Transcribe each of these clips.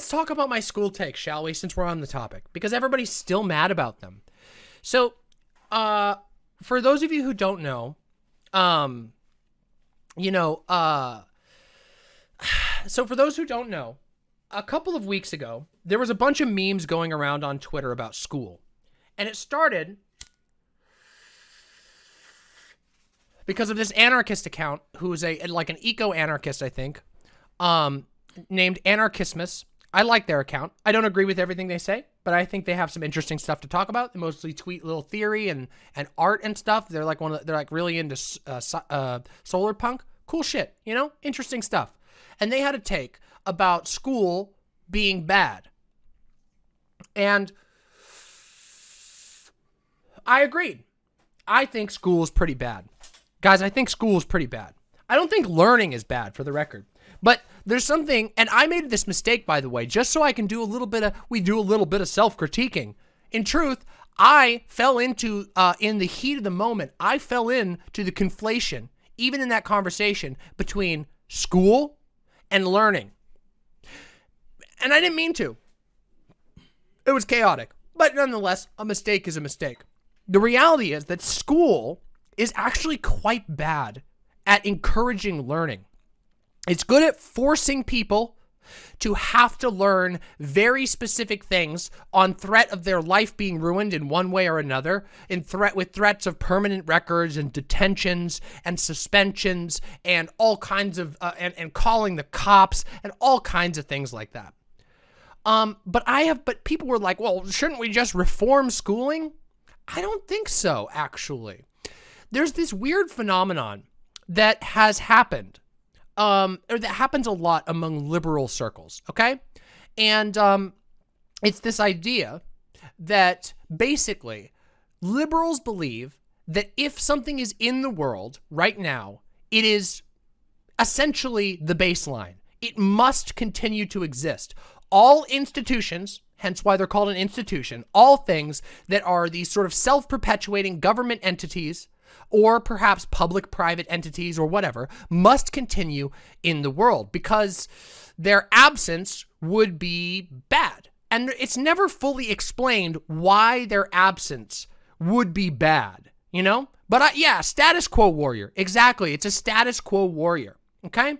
let's talk about my school takes, shall we, since we're on the topic, because everybody's still mad about them. So, uh, for those of you who don't know, um, you know, uh, so for those who don't know, a couple of weeks ago, there was a bunch of memes going around on Twitter about school. And it started because of this anarchist account who's a like an eco-anarchist, I think, um, named Anarchismus. I like their account. I don't agree with everything they say, but I think they have some interesting stuff to talk about. They mostly tweet little theory and and art and stuff. They're like one of the, they're like really into uh, uh, solar punk. Cool shit, you know, interesting stuff. And they had a take about school being bad, and I agreed. I think school is pretty bad. Guys, I think school is pretty bad. I don't think learning is bad for the record. But there's something, and I made this mistake, by the way, just so I can do a little bit of, we do a little bit of self-critiquing. In truth, I fell into, uh, in the heat of the moment, I fell into the conflation, even in that conversation, between school and learning. And I didn't mean to. It was chaotic. But nonetheless, a mistake is a mistake. The reality is that school is actually quite bad at encouraging learning. It's good at forcing people to have to learn very specific things on threat of their life being ruined in one way or another, in threat with threats of permanent records and detentions and suspensions and all kinds of uh, and and calling the cops and all kinds of things like that. Um, but I have, but people were like, well, shouldn't we just reform schooling? I don't think so, actually. There's this weird phenomenon that has happened, um, or that happens a lot among liberal circles, okay? And um, it's this idea that basically liberals believe that if something is in the world right now, it is essentially the baseline. It must continue to exist. All institutions, hence why they're called an institution, all things that are these sort of self-perpetuating government entities or perhaps public-private entities or whatever, must continue in the world because their absence would be bad. And it's never fully explained why their absence would be bad, you know? But uh, yeah, status quo warrior. Exactly. It's a status quo warrior. Okay?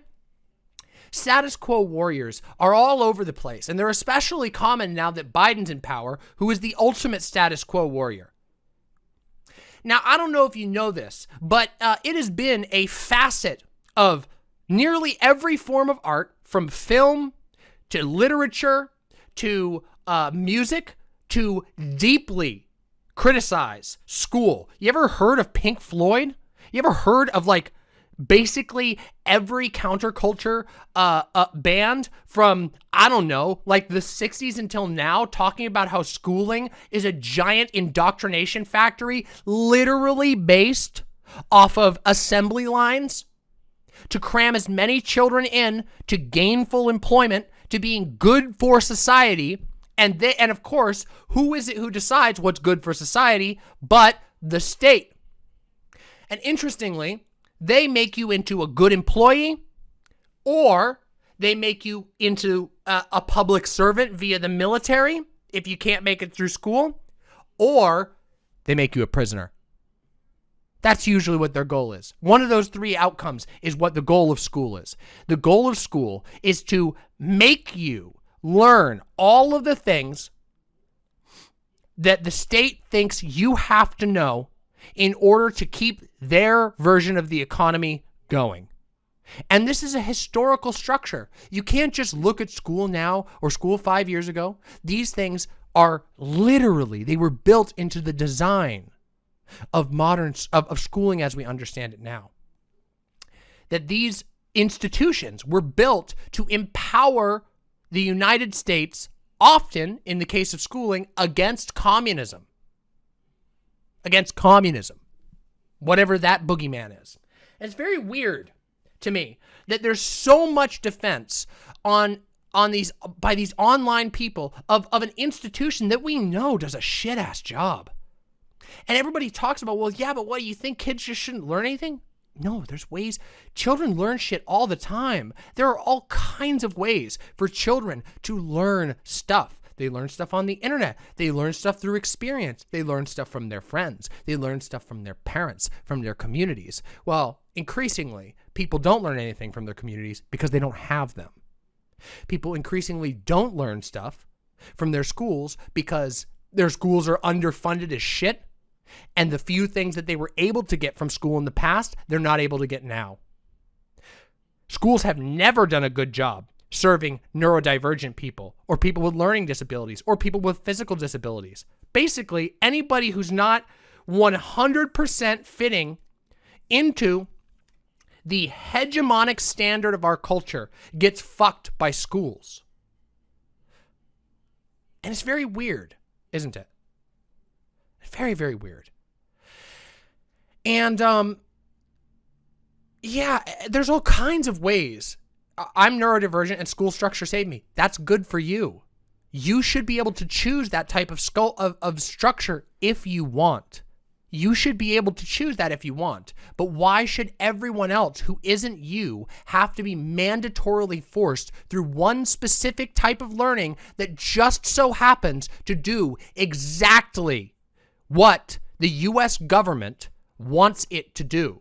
Status quo warriors are all over the place, and they're especially common now that Biden's in power, who is the ultimate status quo warrior. Now, I don't know if you know this, but uh, it has been a facet of nearly every form of art, from film to literature to uh, music to deeply criticize school. You ever heard of Pink Floyd? You ever heard of like basically every counterculture uh, uh, band from, I don't know, like the 60s until now talking about how schooling is a giant indoctrination factory literally based off of assembly lines to cram as many children in to gainful employment, to being good for society. And they, and of course, who is it who decides what's good for society but the state? And interestingly, they make you into a good employee or they make you into a, a, public servant via the military if you can't make it through school or they make you a prisoner. That's usually what their goal is. One of those three outcomes is what the goal of school is. The goal of school is to make you learn all of the things that the state thinks you have to know in order to keep their version of the economy going. And this is a historical structure. You can't just look at school now or school five years ago. These things are literally, they were built into the design of modern, of, of schooling as we understand it now. That these institutions were built to empower the United States, often, in the case of schooling, against communism against communism, whatever that boogeyman is. It's very weird to me that there's so much defense on on these by these online people of, of an institution that we know does a shit-ass job. And everybody talks about, well, yeah, but what, do you think kids just shouldn't learn anything? No, there's ways. Children learn shit all the time. There are all kinds of ways for children to learn stuff. They learn stuff on the internet. They learn stuff through experience. They learn stuff from their friends. They learn stuff from their parents, from their communities. Well, increasingly, people don't learn anything from their communities because they don't have them. People increasingly don't learn stuff from their schools because their schools are underfunded as shit and the few things that they were able to get from school in the past, they're not able to get now. Schools have never done a good job serving neurodivergent people or people with learning disabilities or people with physical disabilities. Basically, anybody who's not 100% fitting into the hegemonic standard of our culture gets fucked by schools. And it's very weird, isn't it? Very, very weird. And, um, yeah, there's all kinds of ways. I'm neurodivergent and school structure saved me. That's good for you. You should be able to choose that type of skull of, of structure if you want. You should be able to choose that if you want. But why should everyone else who isn't you have to be mandatorily forced through one specific type of learning that just so happens to do exactly what the U.S. government wants it to do.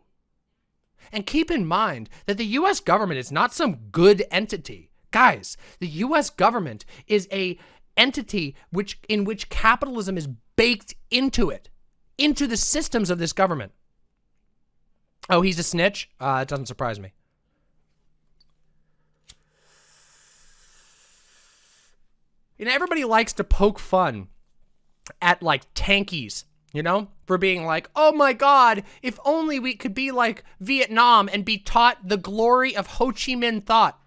And keep in mind that the U.S. government is not some good entity. Guys, the U.S. government is a entity which in which capitalism is baked into it, into the systems of this government. Oh, he's a snitch? Uh, it doesn't surprise me. You know, everybody likes to poke fun at like tankies, you know, for being like, oh my God, if only we could be like Vietnam and be taught the glory of Ho Chi Minh thought.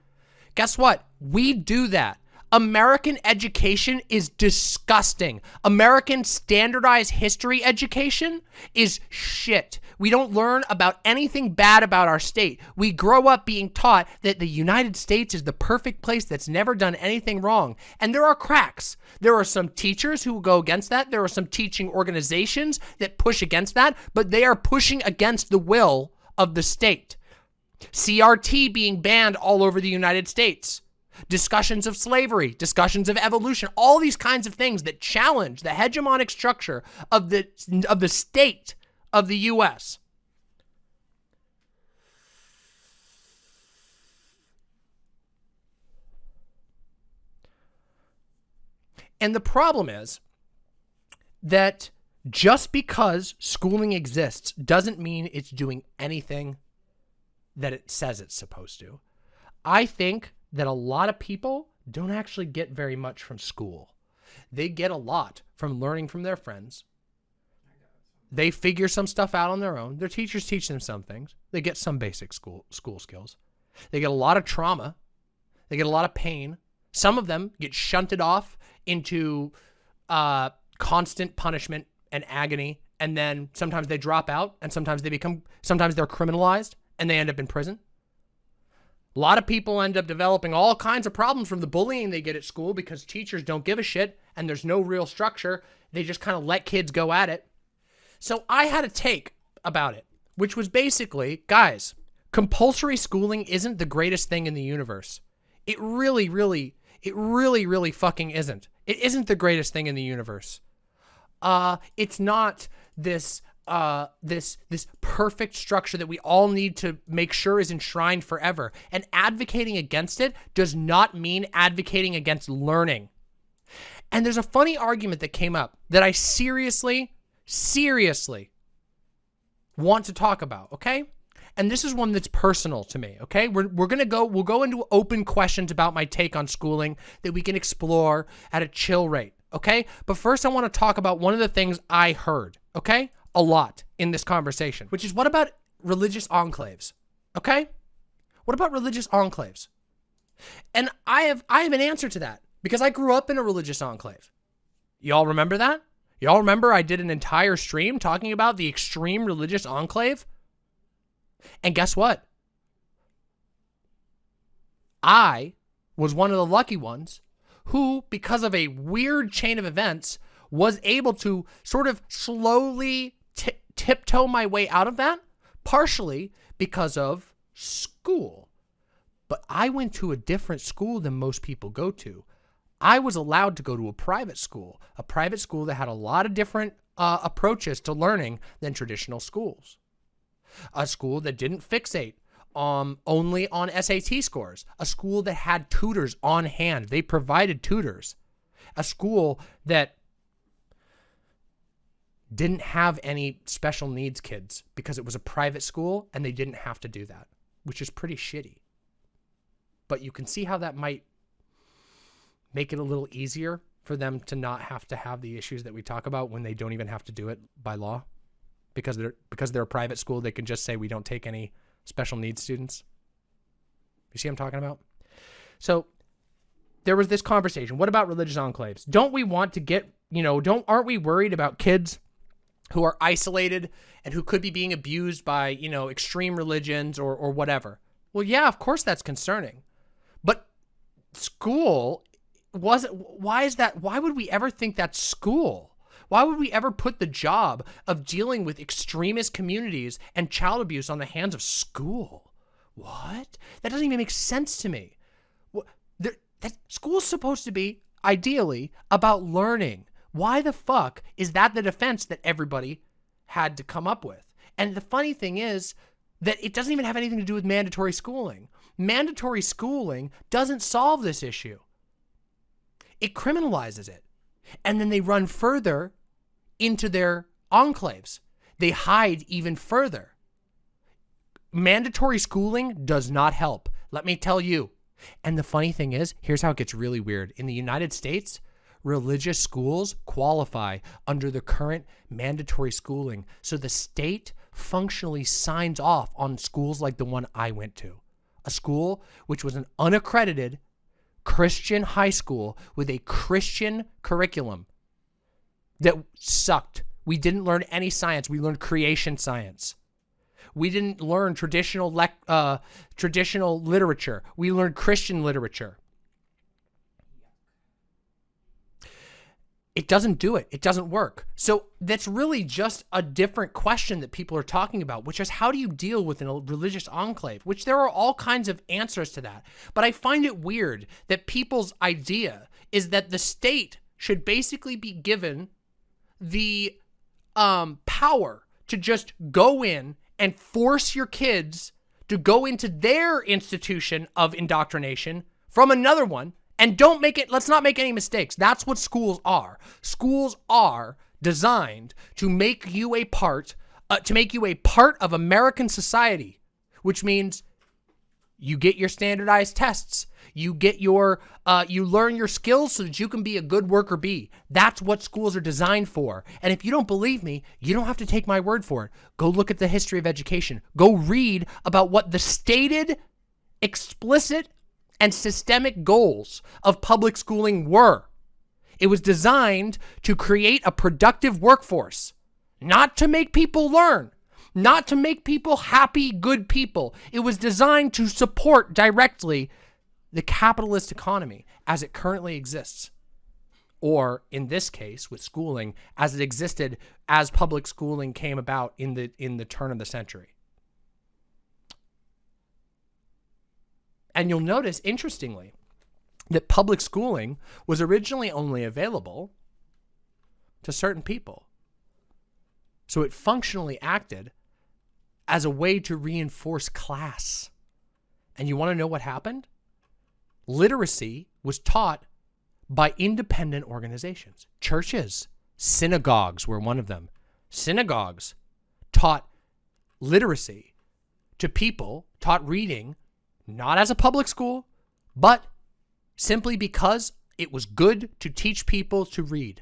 Guess what? We do that. American education is disgusting. American standardized history education is shit. We don't learn about anything bad about our state. We grow up being taught that the United States is the perfect place that's never done anything wrong. And there are cracks. There are some teachers who will go against that. There are some teaching organizations that push against that, but they are pushing against the will of the state. CRT being banned all over the United States discussions of slavery, discussions of evolution, all these kinds of things that challenge the hegemonic structure of the, of the state of the U.S. And the problem is that just because schooling exists doesn't mean it's doing anything that it says it's supposed to. I think that a lot of people don't actually get very much from school. They get a lot from learning from their friends. They figure some stuff out on their own. Their teachers teach them some things. They get some basic school school skills. They get a lot of trauma. They get a lot of pain. Some of them get shunted off into uh, constant punishment and agony. And then sometimes they drop out and sometimes they become, sometimes they're criminalized and they end up in prison. A lot of people end up developing all kinds of problems from the bullying they get at school because teachers don't give a shit and there's no real structure. They just kind of let kids go at it. So I had a take about it, which was basically, guys, compulsory schooling isn't the greatest thing in the universe. It really, really, it really, really fucking isn't. It isn't the greatest thing in the universe. Uh, it's not this uh, this this perfect structure that we all need to make sure is enshrined forever. And advocating against it does not mean advocating against learning. And there's a funny argument that came up that I seriously, seriously want to talk about, okay? And this is one that's personal to me, okay? We're, we're gonna go, we'll go into open questions about my take on schooling that we can explore at a chill rate, okay? But first I wanna talk about one of the things I heard, okay? A lot in this conversation, which is what about religious enclaves? Okay? What about religious enclaves? And I have I have an answer to that because I grew up in a religious enclave. Y'all remember that? Y'all remember I did an entire stream talking about the extreme religious enclave? And guess what? I was one of the lucky ones who, because of a weird chain of events, was able to sort of slowly tiptoe my way out of that, partially because of school. But I went to a different school than most people go to. I was allowed to go to a private school, a private school that had a lot of different uh, approaches to learning than traditional schools. A school that didn't fixate um, only on SAT scores, a school that had tutors on hand. They provided tutors. A school that didn't have any special needs kids because it was a private school and they didn't have to do that, which is pretty shitty. But you can see how that might make it a little easier for them to not have to have the issues that we talk about when they don't even have to do it by law. Because they're because they're a private school they can just say we don't take any special needs students. You see what i'm talking about? So there was this conversation. What about religious enclaves? Don't we want to get you know don't aren't we worried about kids who are isolated and who could be being abused by you know extreme religions or or whatever. Well yeah of course that's concerning. But school was why is that why would we ever think that's school? Why would we ever put the job of dealing with extremist communities and child abuse on the hands of school? What? That doesn't even make sense to me. What that school's supposed to be ideally about learning why the fuck is that the defense that everybody had to come up with and the funny thing is that it doesn't even have anything to do with mandatory schooling mandatory schooling doesn't solve this issue it criminalizes it. And then they run further into their enclaves. They hide even further. Mandatory schooling does not help. Let me tell you. And the funny thing is, here's how it gets really weird. In the United States, religious schools qualify under the current mandatory schooling. So the state functionally signs off on schools like the one I went to. A school which was an unaccredited Christian high school with a Christian curriculum that sucked. We didn't learn any science. We learned creation science. We didn't learn traditional uh, traditional literature. We learned Christian literature. It doesn't do it. It doesn't work. So that's really just a different question that people are talking about, which is how do you deal with a religious enclave, which there are all kinds of answers to that. But I find it weird that people's idea is that the state should basically be given the um, power to just go in and force your kids to go into their institution of indoctrination from another one and don't make it, let's not make any mistakes. That's what schools are. Schools are designed to make you a part, uh, to make you a part of American society, which means you get your standardized tests. You get your, uh, you learn your skills so that you can be a good worker bee. That's what schools are designed for. And if you don't believe me, you don't have to take my word for it. Go look at the history of education. Go read about what the stated, explicit and systemic goals of public schooling were. It was designed to create a productive workforce, not to make people learn, not to make people happy, good people. It was designed to support directly the capitalist economy as it currently exists. Or in this case, with schooling, as it existed as public schooling came about in the in the turn of the century. And you'll notice, interestingly, that public schooling was originally only available to certain people. So it functionally acted as a way to reinforce class. And you want to know what happened? Literacy was taught by independent organizations. Churches, synagogues were one of them. Synagogues taught literacy to people, taught reading not as a public school, but simply because it was good to teach people to read.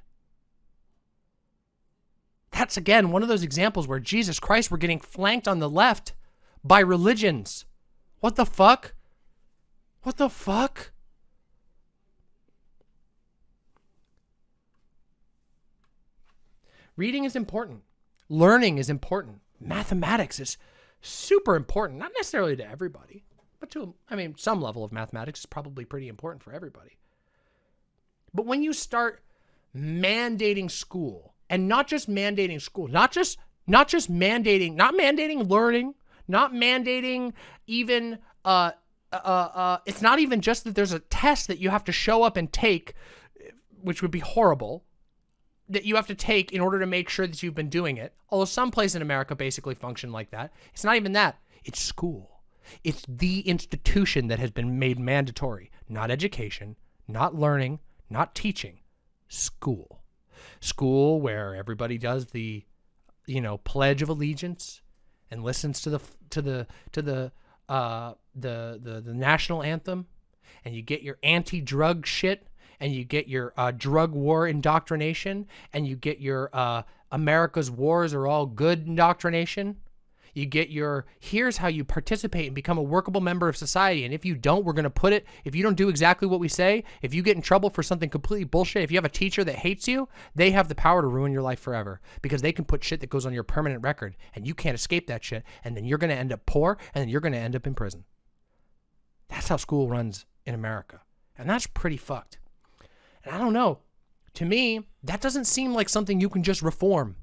That's again one of those examples where Jesus Christ were getting flanked on the left by religions. What the fuck? What the fuck? Reading is important. Learning is important. Mathematics is super important, not necessarily to everybody. But to, I mean, some level of mathematics is probably pretty important for everybody. But when you start mandating school and not just mandating school, not just not just mandating, not mandating learning, not mandating even uh, uh, uh, it's not even just that there's a test that you have to show up and take, which would be horrible, that you have to take in order to make sure that you've been doing it. Although some places in America basically function like that. It's not even that. It's school. It's the institution that has been made mandatory. Not education, not learning, not teaching. School. School where everybody does the, you know, Pledge of Allegiance and listens to the to the to the uh, the, the, the national anthem and you get your anti-drug shit and you get your uh, drug war indoctrination and you get your uh, America's wars are all good indoctrination. You get your, here's how you participate and become a workable member of society. And if you don't, we're going to put it, if you don't do exactly what we say, if you get in trouble for something completely bullshit, if you have a teacher that hates you, they have the power to ruin your life forever because they can put shit that goes on your permanent record and you can't escape that shit. And then you're going to end up poor and then you're going to end up in prison. That's how school runs in America. And that's pretty fucked. And I don't know. To me, that doesn't seem like something you can just reform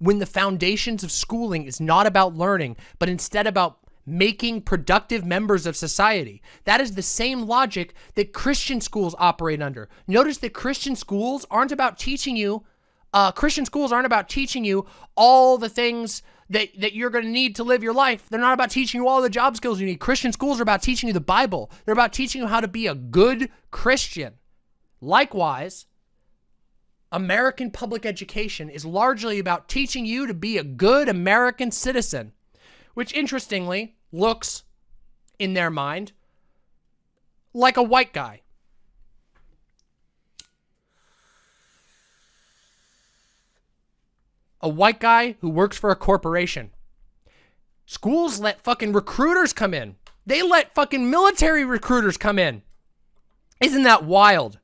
when the foundations of schooling is not about learning, but instead about making productive members of society. That is the same logic that Christian schools operate under. Notice that Christian schools aren't about teaching you, uh, Christian schools aren't about teaching you all the things that, that you're going to need to live your life. They're not about teaching you all the job skills you need. Christian schools are about teaching you the Bible. They're about teaching you how to be a good Christian. Likewise, American public education is largely about teaching you to be a good American citizen, which interestingly looks, in their mind, like a white guy. A white guy who works for a corporation. Schools let fucking recruiters come in. They let fucking military recruiters come in. Isn't that wild?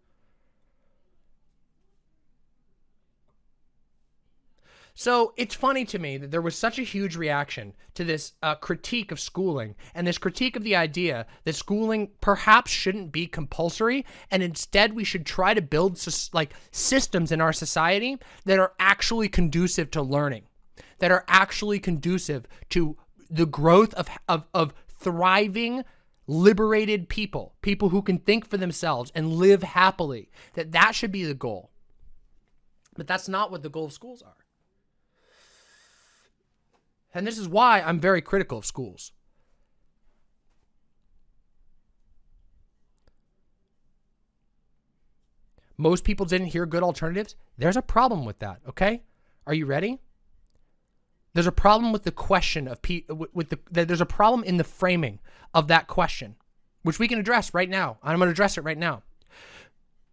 So it's funny to me that there was such a huge reaction to this uh, critique of schooling and this critique of the idea that schooling perhaps shouldn't be compulsory and instead we should try to build like systems in our society that are actually conducive to learning, that are actually conducive to the growth of, of, of thriving liberated people, people who can think for themselves and live happily, that that should be the goal. But that's not what the goal of schools are. And this is why I'm very critical of schools. Most people didn't hear good alternatives. There's a problem with that, okay? Are you ready? There's a problem with the question of pe with the there's a problem in the framing of that question, which we can address right now. I'm going to address it right now.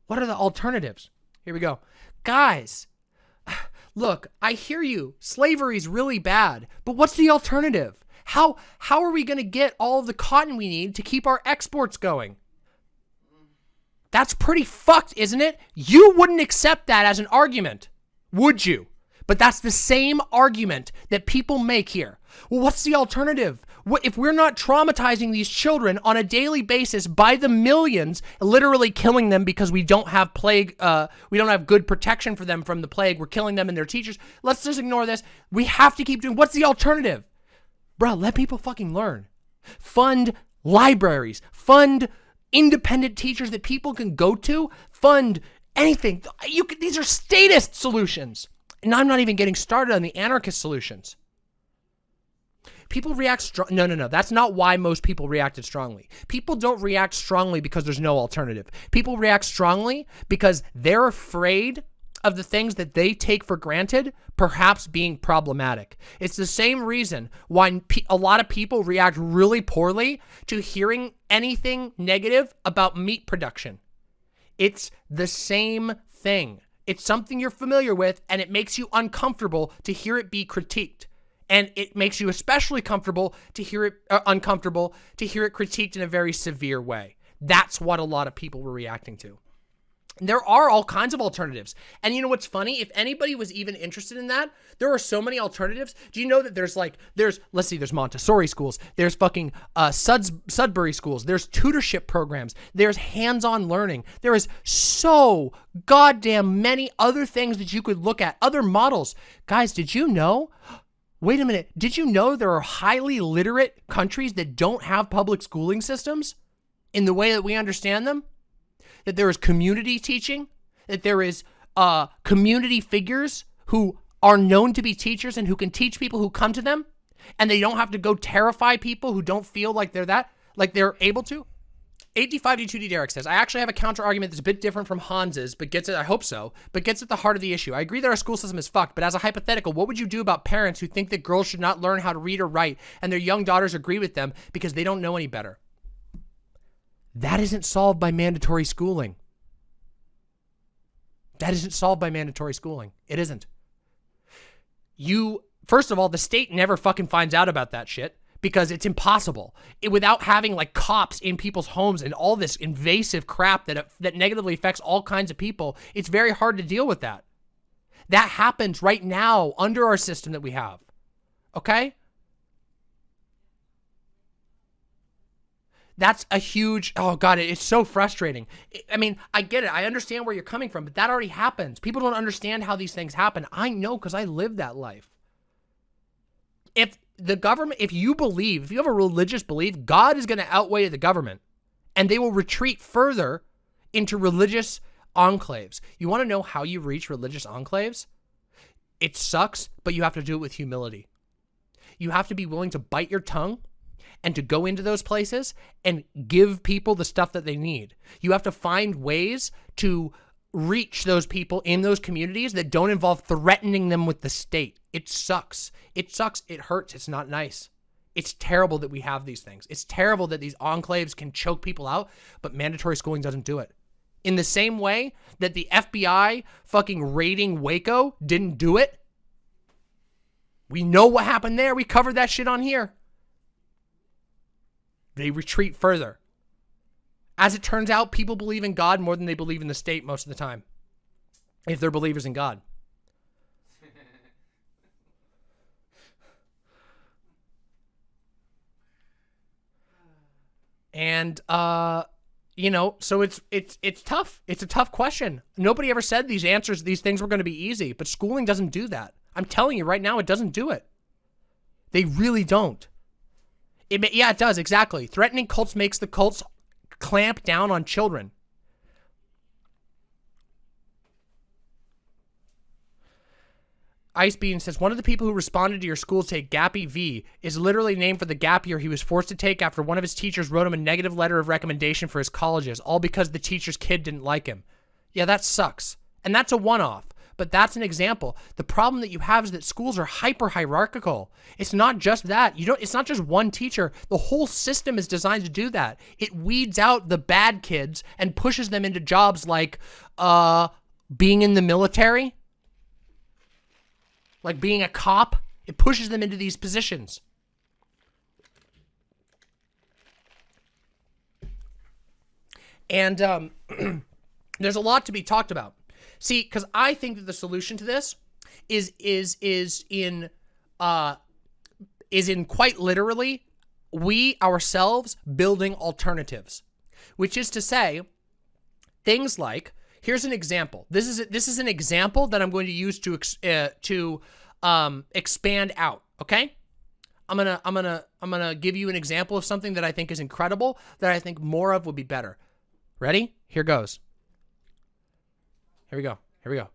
What are the alternatives? Here we go. Guys, look, I hear you. Slavery's really bad, but what's the alternative? How how are we going to get all of the cotton we need to keep our exports going? That's pretty fucked, isn't it? You wouldn't accept that as an argument, would you? But that's the same argument that people make here. Well, what's the alternative? If we're not traumatizing these children on a daily basis by the millions, literally killing them because we don't have plague, uh, we don't have good protection for them from the plague, we're killing them and their teachers, let's just ignore this. We have to keep doing, what's the alternative? Bro, let people fucking learn. Fund libraries, fund independent teachers that people can go to, fund anything. You can, these are statist solutions. And I'm not even getting started on the anarchist solutions. People react strong. No, no, no. That's not why most people reacted strongly. People don't react strongly because there's no alternative. People react strongly because they're afraid of the things that they take for granted perhaps being problematic. It's the same reason why a lot of people react really poorly to hearing anything negative about meat production. It's the same thing. It's something you're familiar with and it makes you uncomfortable to hear it be critiqued and it makes you especially comfortable to hear it uh, uncomfortable to hear it critiqued in a very severe way. That's what a lot of people were reacting to. There are all kinds of alternatives. And you know what's funny? If anybody was even interested in that, there are so many alternatives. Do you know that there's like, there's, let's see, there's Montessori schools, there's fucking uh, Suds, Sudbury schools, there's tutorship programs, there's hands-on learning. There is so goddamn many other things that you could look at, other models. Guys, did you know wait a minute, did you know there are highly literate countries that don't have public schooling systems in the way that we understand them? That there is community teaching, that there is uh, community figures who are known to be teachers and who can teach people who come to them, and they don't have to go terrify people who don't feel like they're that, like they're able to? 85D2D Derek says, I actually have a counter argument that's a bit different from Hans's, but gets it, I hope so, but gets at the heart of the issue. I agree that our school system is fucked, but as a hypothetical, what would you do about parents who think that girls should not learn how to read or write and their young daughters agree with them because they don't know any better? That isn't solved by mandatory schooling. That isn't solved by mandatory schooling. It isn't. You, first of all, the state never fucking finds out about that shit because it's impossible it, without having like cops in people's homes and all this invasive crap that uh, that negatively affects all kinds of people. It's very hard to deal with that. That happens right now under our system that we have. Okay? That's a huge, oh God, it's so frustrating. I mean, I get it. I understand where you're coming from, but that already happens. People don't understand how these things happen. I know because I live that life. If the government, if you believe, if you have a religious belief, God is going to outweigh the government and they will retreat further into religious enclaves. You want to know how you reach religious enclaves? It sucks, but you have to do it with humility. You have to be willing to bite your tongue and to go into those places and give people the stuff that they need. You have to find ways to reach those people in those communities that don't involve threatening them with the state. It sucks. It sucks. It hurts. It's not nice. It's terrible that we have these things. It's terrible that these enclaves can choke people out, but mandatory schooling doesn't do it. In the same way that the FBI fucking raiding Waco didn't do it, we know what happened there. We covered that shit on here. They retreat further. As it turns out, people believe in God more than they believe in the state most of the time. If they're believers in God. And uh you know, so it's it's it's tough. It's a tough question. Nobody ever said these answers, these things were going to be easy, but schooling doesn't do that. I'm telling you right now, it doesn't do it. They really don't. It yeah, it does exactly. Threatening cults makes the cults clamp down on children. Ice Bean says, one of the people who responded to your school take Gappy V is literally named for the gap year he was forced to take after one of his teachers wrote him a negative letter of recommendation for his colleges, all because the teacher's kid didn't like him. Yeah, that sucks. And that's a one-off but that's an example. The problem that you have is that schools are hyper hierarchical. It's not just that. You don't it's not just one teacher. The whole system is designed to do that. It weeds out the bad kids and pushes them into jobs like uh being in the military, like being a cop. It pushes them into these positions. And um, there's a lot to be talked about. See, because I think that the solution to this is is is in uh is in quite literally we ourselves building alternatives, which is to say things like here's an example. This is this is an example that I'm going to use to uh, to um, expand out. Okay. I'm gonna I'm gonna I'm gonna give you an example of something that I think is incredible that I think more of would be better. Ready? Here goes. Here we go. Here we go.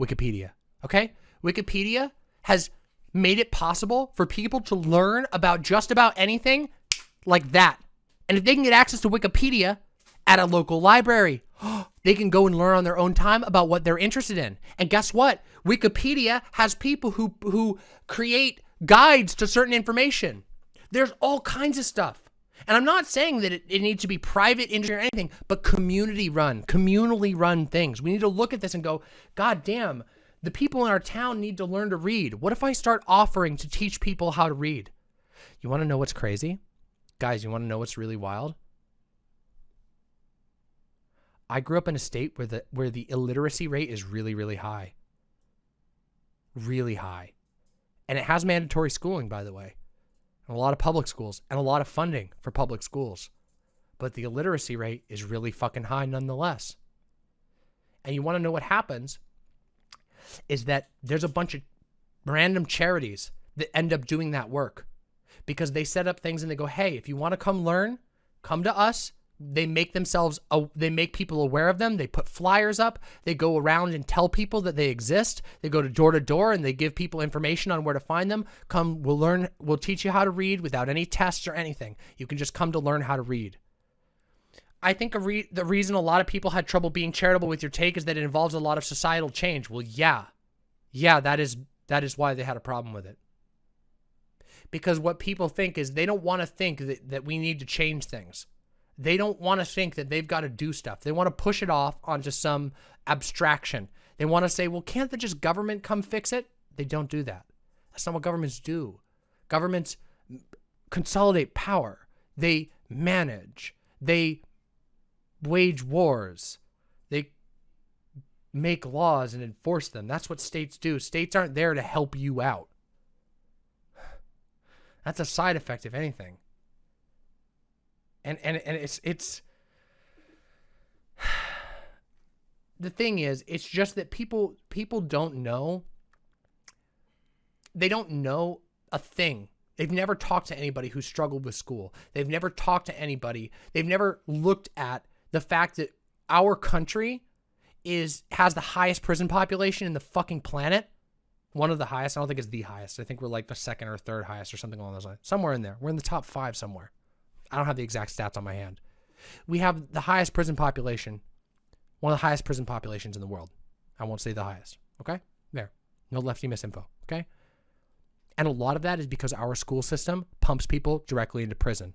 Wikipedia. Okay? Wikipedia has made it possible for people to learn about just about anything like that. And if they can get access to Wikipedia at a local library, they can go and learn on their own time about what they're interested in. And guess what? Wikipedia has people who who create guides to certain information. There's all kinds of stuff. And I'm not saying that it, it needs to be private industry or anything, but community run, communally run things. We need to look at this and go, God damn, the people in our town need to learn to read. What if I start offering to teach people how to read? You want to know what's crazy? Guys, you want to know what's really wild? I grew up in a state where the where the illiteracy rate is really really high. Really high. And it has mandatory schooling by the way and a lot of public schools and a lot of funding for public schools. But the illiteracy rate is really fucking high nonetheless. And you want to know what happens is that there's a bunch of random charities that end up doing that work because they set up things and they go, hey, if you want to come learn, come to us. They make themselves, they make people aware of them. They put flyers up. They go around and tell people that they exist. They go to door to door and they give people information on where to find them. Come, we'll learn, we'll teach you how to read without any tests or anything. You can just come to learn how to read. I think re the reason a lot of people had trouble being charitable with your take is that it involves a lot of societal change. Well, yeah. Yeah, that is that is why they had a problem with it because what people think is they don't want to think that, that we need to change things. They don't want to think that they've got to do stuff. They want to push it off onto some abstraction. They want to say, well, can't the just government come fix it? They don't do that. That's not what governments do. Governments consolidate power. They manage. They wage wars. They make laws and enforce them. That's what states do. States aren't there to help you out. That's a side effect, if anything. And and and it's it's the thing is, it's just that people people don't know. They don't know a thing. They've never talked to anybody who struggled with school. They've never talked to anybody. They've never looked at the fact that our country is has the highest prison population in the fucking planet one of the highest. I don't think it's the highest. I think we're like the second or third highest or something along those lines. Somewhere in there. We're in the top five somewhere. I don't have the exact stats on my hand. We have the highest prison population, one of the highest prison populations in the world. I won't say the highest. Okay? There. No lefty misinfo. Okay? And a lot of that is because our school system pumps people directly into prison.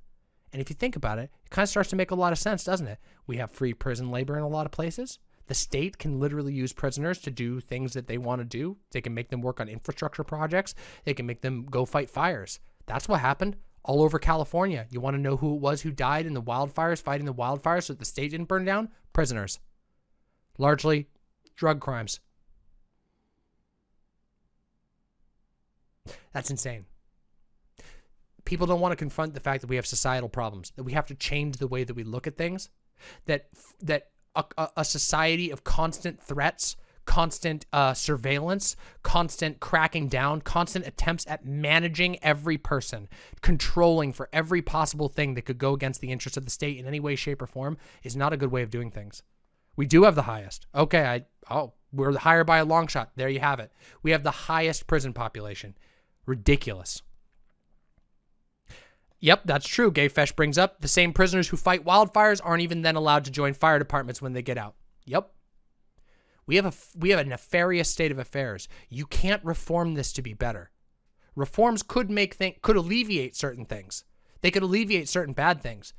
And if you think about it, it kind of starts to make a lot of sense, doesn't it? We have free prison labor in a lot of places. The state can literally use prisoners to do things that they want to do. They can make them work on infrastructure projects. They can make them go fight fires. That's what happened all over California. You want to know who it was who died in the wildfires, fighting the wildfires so that the state didn't burn down? Prisoners. Largely drug crimes. That's insane. People don't want to confront the fact that we have societal problems, that we have to change the way that we look at things, that that a, a society of constant threats, constant uh, surveillance, constant cracking down, constant attempts at managing every person, controlling for every possible thing that could go against the interests of the state in any way, shape, or form is not a good way of doing things. We do have the highest. Okay, I oh, we're higher by a long shot. There you have it. We have the highest prison population. Ridiculous. Yep, that's true. Gayfesh brings up the same prisoners who fight wildfires aren't even then allowed to join fire departments when they get out. Yep. We have a we have a nefarious state of affairs. You can't reform this to be better. Reforms could make things could alleviate certain things. They could alleviate certain bad things.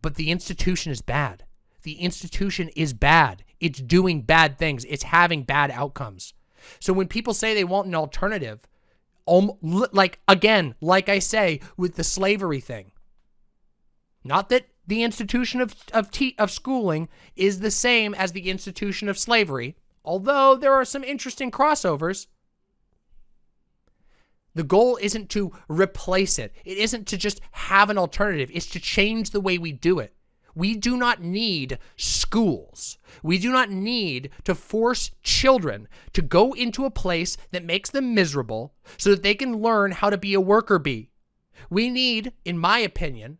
But the institution is bad. The institution is bad. It's doing bad things. It's having bad outcomes. So when people say they want an alternative, like again, like I say with the slavery thing. Not that the institution of of of schooling is the same as the institution of slavery, although there are some interesting crossovers. The goal isn't to replace it. It isn't to just have an alternative. It's to change the way we do it. We do not need schools. We do not need to force children to go into a place that makes them miserable so that they can learn how to be a worker bee. We need, in my opinion,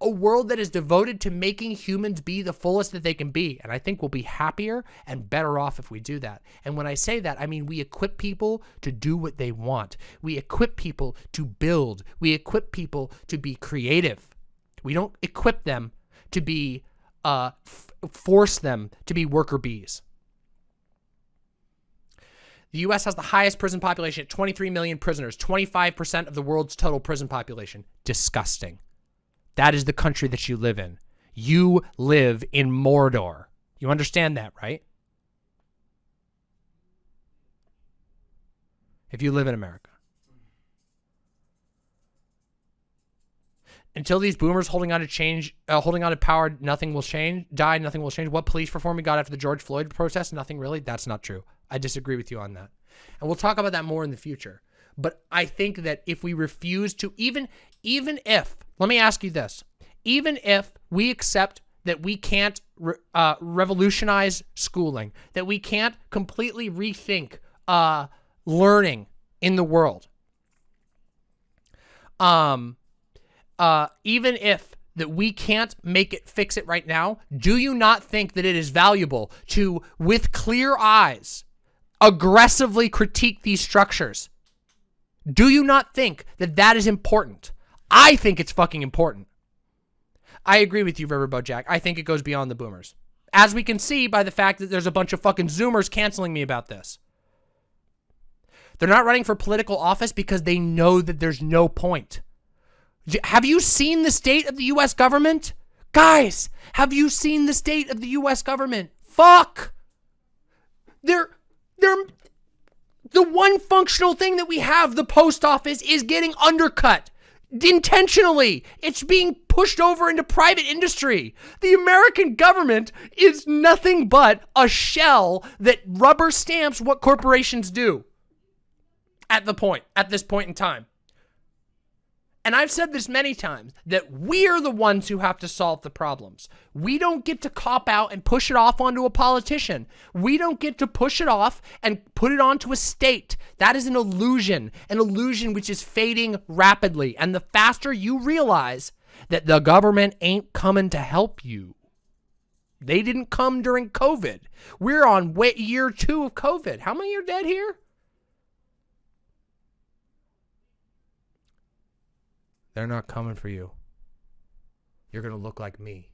a world that is devoted to making humans be the fullest that they can be. And I think we'll be happier and better off if we do that. And when I say that, I mean we equip people to do what they want. We equip people to build. We equip people to be creative. We don't equip them to be, uh, force them to be worker bees. The U.S. has the highest prison population at 23 million prisoners, 25% of the world's total prison population. Disgusting. That is the country that you live in. You live in Mordor. You understand that, right? If you live in America. until these boomers holding on to change, uh, holding on to power, nothing will change. Die, nothing will change. What police reform we got after the George Floyd protest? Nothing really. That's not true. I disagree with you on that, and we'll talk about that more in the future. But I think that if we refuse to, even even if, let me ask you this, even if we accept that we can't re, uh, revolutionize schooling, that we can't completely rethink uh, learning in the world. Um, uh, even if that we can't make it fix it right now, do you not think that it is valuable to, with clear eyes, aggressively critique these structures? Do you not think that that is important? I think it's fucking important. I agree with you, Riverboat Jack. I think it goes beyond the boomers. As we can see by the fact that there's a bunch of fucking Zoomers canceling me about this. They're not running for political office because they know that there's no point. Have you seen the state of the U.S. government? Guys, have you seen the state of the U.S. government? Fuck! They're, they're, the one functional thing that we have, the post office, is getting undercut. Intentionally. It's being pushed over into private industry. The American government is nothing but a shell that rubber stamps what corporations do. At the point, at this point in time and I've said this many times, that we're the ones who have to solve the problems. We don't get to cop out and push it off onto a politician. We don't get to push it off and put it onto a state. That is an illusion, an illusion which is fading rapidly. And the faster you realize that the government ain't coming to help you, they didn't come during COVID. We're on year two of COVID. How many are dead here? They're not coming for you. You're gonna look like me.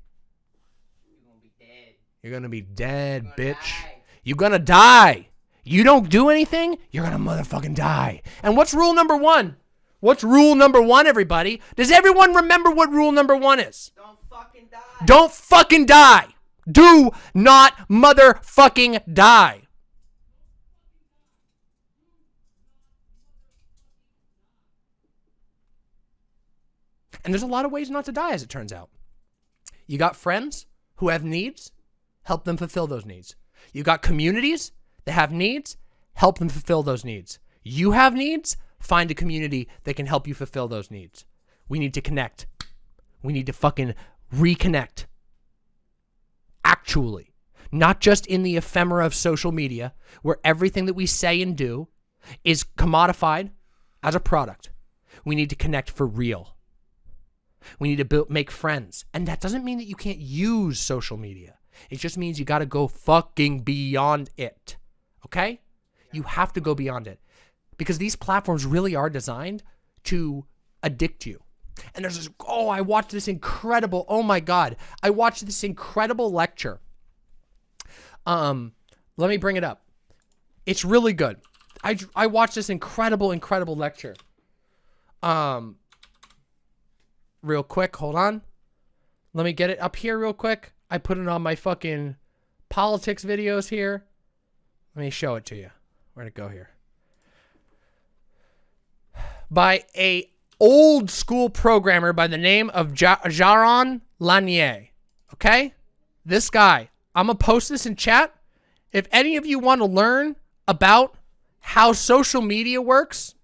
You're gonna be dead. You're gonna be dead, Gonna bitch. die. You're gonna die. You don't do anything, you're gonna motherfucking die. And what's rule number one? What's rule number one, everybody? Does everyone remember what rule number one is? Don't fucking die. Don't fucking die. Do not motherfucking die. And there's a lot of ways not to die, as it turns out. You got friends who have needs, help them fulfill those needs. You got communities that have needs, help them fulfill those needs. You have needs, find a community that can help you fulfill those needs. We need to connect. We need to fucking reconnect. Actually, not just in the ephemera of social media, where everything that we say and do is commodified as a product. We need to connect for real. We need to build, make friends. And that doesn't mean that you can't use social media. It just means you got to go fucking beyond it. Okay? You have to go beyond it. Because these platforms really are designed to addict you. And there's this, oh, I watched this incredible, oh my God. I watched this incredible lecture. Um, let me bring it up. It's really good. I, I watched this incredible, incredible lecture. Um, real quick. Hold on. Let me get it up here real quick. I put it on my fucking politics videos here. Let me show it to you. Where'd it go here? By a old school programmer by the name of ja Jaron Lanier. Okay? This guy. I'm going to post this in chat. If any of you want to learn about how social media works,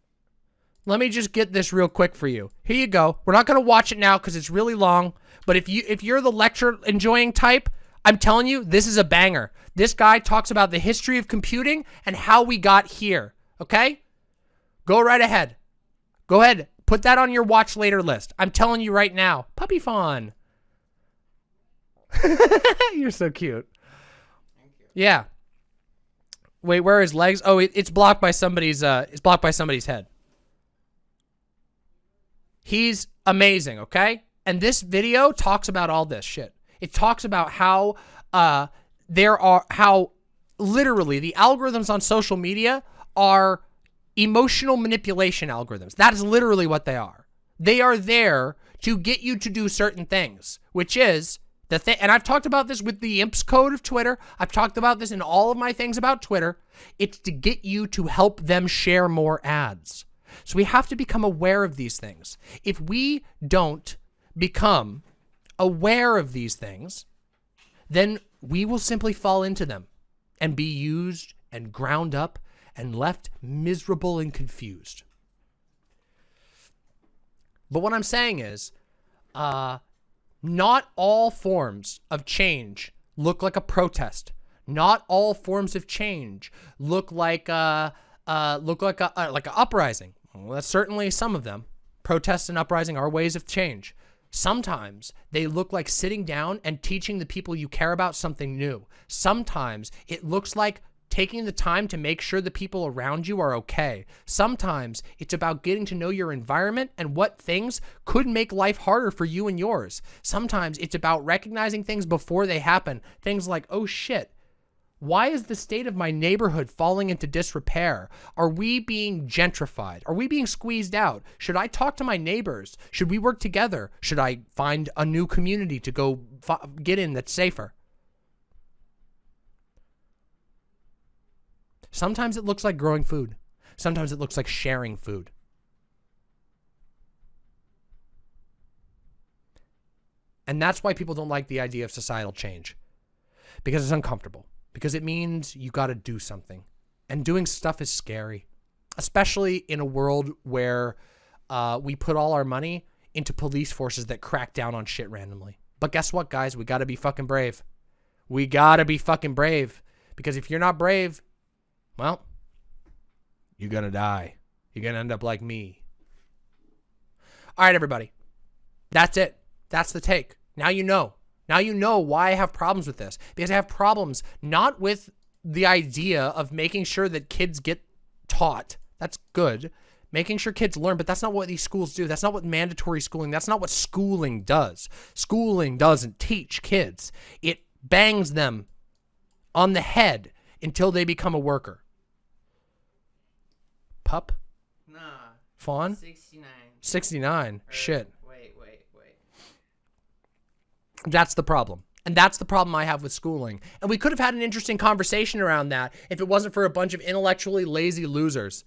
let me just get this real quick for you. Here you go. We're not going to watch it now because it's really long. But if you if you're the lecture enjoying type, I'm telling you, this is a banger. This guy talks about the history of computing and how we got here. Okay? Go right ahead. Go ahead. Put that on your watch later list. I'm telling you right now. Puppy fawn. you're so cute. Yeah. Wait, where his legs? Oh, it, it's blocked by somebody's uh it's blocked by somebody's head. He's amazing, okay? And this video talks about all this shit. It talks about how uh, there are, how literally the algorithms on social media are emotional manipulation algorithms. That is literally what they are. They are there to get you to do certain things, which is the thing. And I've talked about this with the imps code of Twitter. I've talked about this in all of my things about Twitter. It's to get you to help them share more ads. So we have to become aware of these things. If we don't become aware of these things, then we will simply fall into them and be used and ground up and left miserable and confused. But what I'm saying is, uh, not all forms of change look like a protest. Not all forms of change look like uh, uh, look like a uh, like an uprising. Well, that's certainly some of them. Protests and uprising are ways of change. Sometimes they look like sitting down and teaching the people you care about something new. Sometimes it looks like taking the time to make sure the people around you are okay. Sometimes it's about getting to know your environment and what things could make life harder for you and yours. Sometimes it's about recognizing things before they happen. Things like, oh shit, why is the state of my neighborhood falling into disrepair? Are we being gentrified? Are we being squeezed out? Should I talk to my neighbors? Should we work together? Should I find a new community to go get in that's safer? Sometimes it looks like growing food. Sometimes it looks like sharing food. And that's why people don't like the idea of societal change because it's uncomfortable because it means you got to do something. And doing stuff is scary, especially in a world where uh, we put all our money into police forces that crack down on shit randomly. But guess what, guys? We got to be fucking brave. We got to be fucking brave. Because if you're not brave, well, you're going to die. You're going to end up like me. All right, everybody. That's it. That's the take. Now you know. Now you know why I have problems with this. Because I have problems not with the idea of making sure that kids get taught. That's good. Making sure kids learn, but that's not what these schools do. That's not what mandatory schooling, that's not what schooling does. Schooling doesn't teach kids. It bangs them on the head until they become a worker. Pup? Nah. Fawn? 69. 69. Or- Shit. That's the problem. And that's the problem I have with schooling. And we could have had an interesting conversation around that if it wasn't for a bunch of intellectually lazy losers.